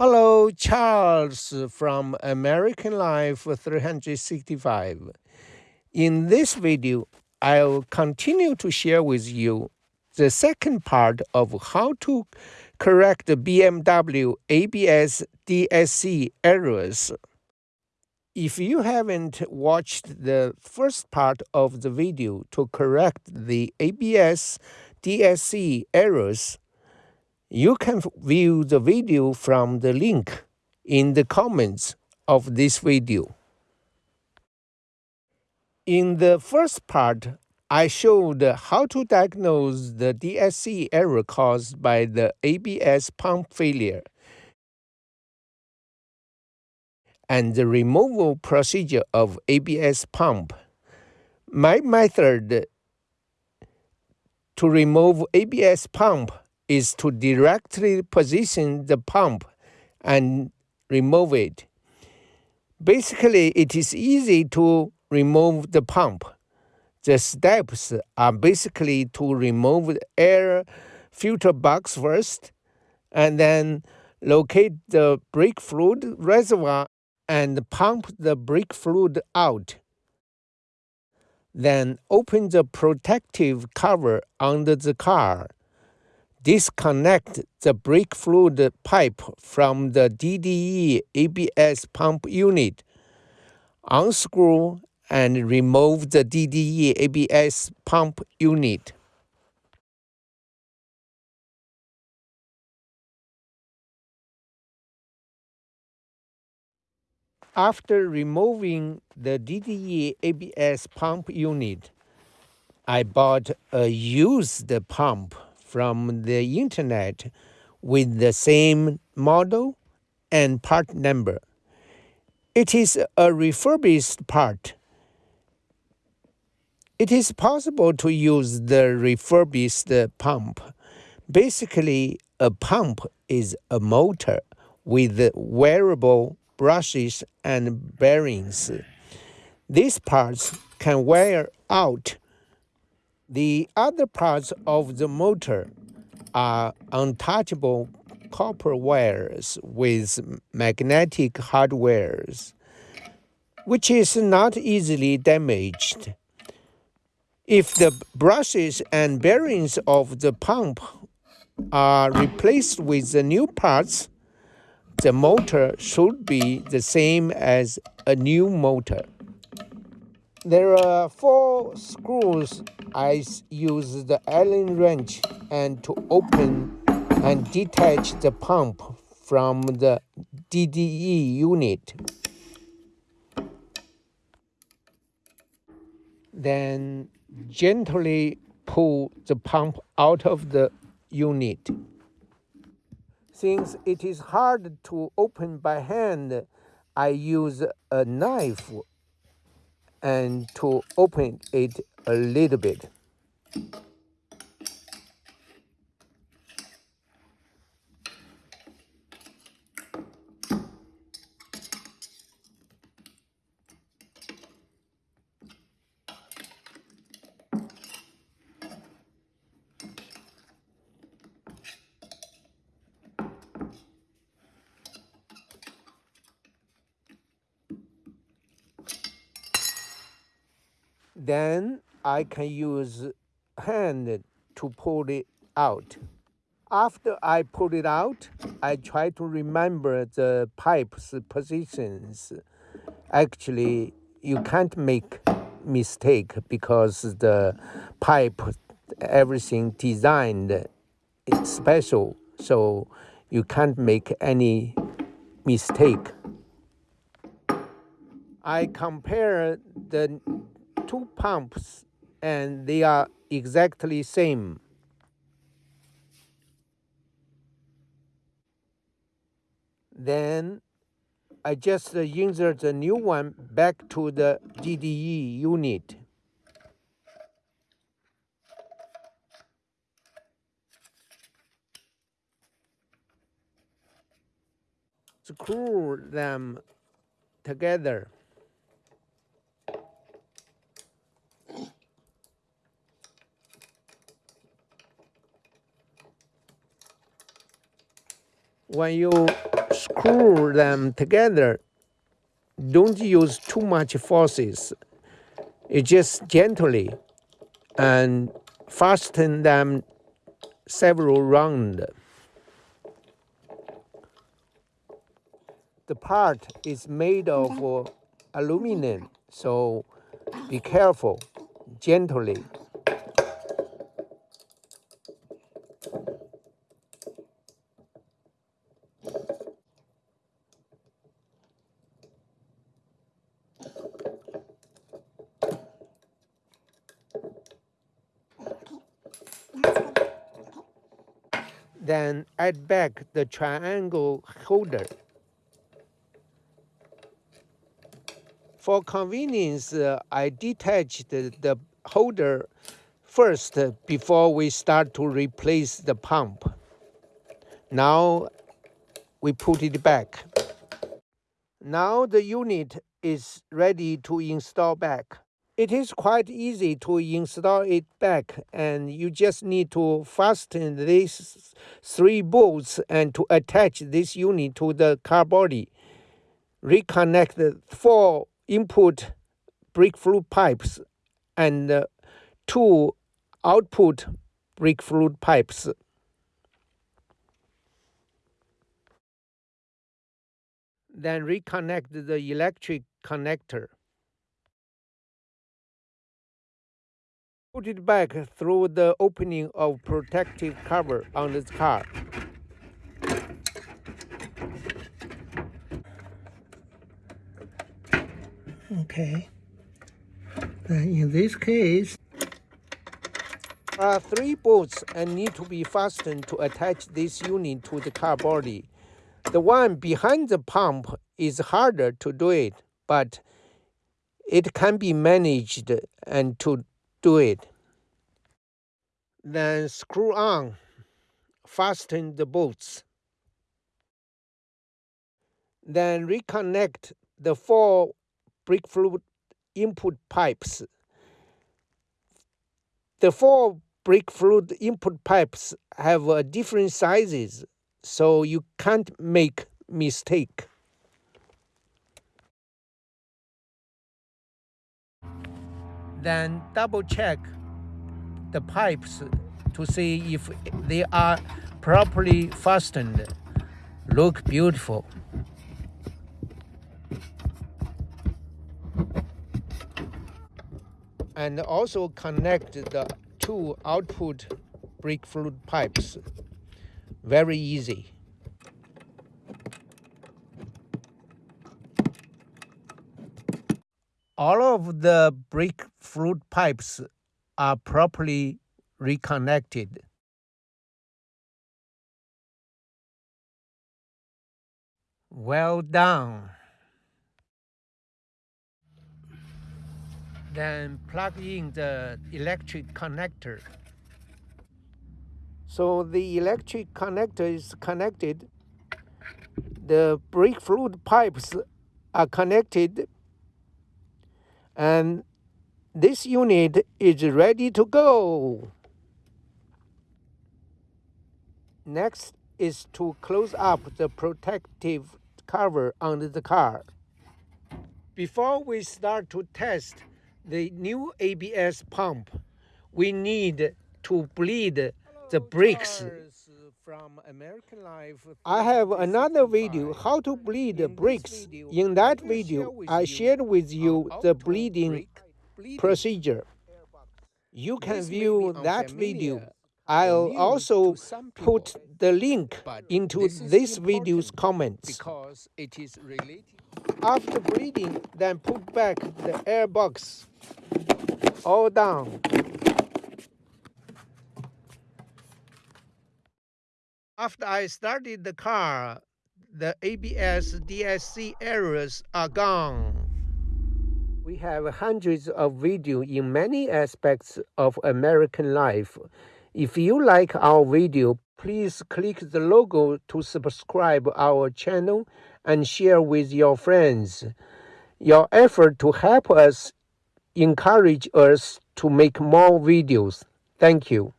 Hello, Charles from American Life 365. In this video, I'll continue to share with you the second part of how to correct the BMW ABS DSC errors. If you haven't watched the first part of the video to correct the ABS DSC errors, you can view the video from the link in the comments of this video. In the first part, I showed how to diagnose the DSC error caused by the ABS pump failure and the removal procedure of ABS pump. My method to remove ABS pump is to directly position the pump and remove it. Basically, it is easy to remove the pump. The steps are basically to remove the air filter box first, and then locate the brake fluid reservoir and pump the brake fluid out. Then open the protective cover under the car disconnect the brake fluid pipe from the DDE ABS pump unit, unscrew and remove the DDE ABS pump unit. After removing the DDE ABS pump unit, I bought a used pump from the internet with the same model and part number. It is a refurbished part. It is possible to use the refurbished pump. Basically, a pump is a motor with wearable brushes and bearings. These parts can wear out the other parts of the motor are untouchable copper wires with magnetic hardwares, which is not easily damaged. If the brushes and bearings of the pump are replaced with the new parts, the motor should be the same as a new motor. There are four screws I use the Allen wrench and to open and detach the pump from the DDE unit. Then gently pull the pump out of the unit. Since it is hard to open by hand, I use a knife and to open it a little bit. Then I can use hand to pull it out. After I pull it out, I try to remember the pipe's positions. Actually, you can't make mistake because the pipe, everything designed it's special, so you can't make any mistake. I compare the two pumps and they are exactly same. Then I just insert the new one back to the DDE unit. Screw them together. When you screw them together, don't use too much forces. It just gently and fasten them several rounds. The part is made of aluminum, so be careful, gently. Then add back the triangle holder. For convenience, uh, I detached the, the holder first before we start to replace the pump. Now we put it back. Now the unit is ready to install back. It is quite easy to install it back and you just need to fasten these three bolts and to attach this unit to the car body. Reconnect the four input brick fluid pipes and uh, two output brick fluid pipes. Then reconnect the electric connector. Put it back through the opening of protective cover on the car. Okay. in this case, there are three bolts and need to be fastened to attach this unit to the car body. The one behind the pump is harder to do it, but it can be managed and to do it. Then screw on, fasten the bolts. Then reconnect the four brake fluid input pipes. The four brake fluid input pipes have uh, different sizes, so you can't make mistake. Then double check the pipes to see if they are properly fastened. Look beautiful. and also connect the two output brake fluid pipes. Very easy. All of the brick fluid pipes are properly reconnected. Well done. then plug in the electric connector. So the electric connector is connected. The brake fluid pipes are connected and this unit is ready to go. Next is to close up the protective cover on the car. Before we start to test the new ABS pump, we need to bleed the brakes. I have another video how to bleed the brakes. In that video, I shared with you the bleeding procedure. You can view that video. I'll also put the link into this video's comments. Because it is related. After bleeding, then put back the air box. all down. After I started the car, the ABS DSC errors are gone. We have hundreds of videos in many aspects of American life. If you like our video, please click the logo to subscribe our channel and share with your friends. Your effort to help us encourage us to make more videos. Thank you.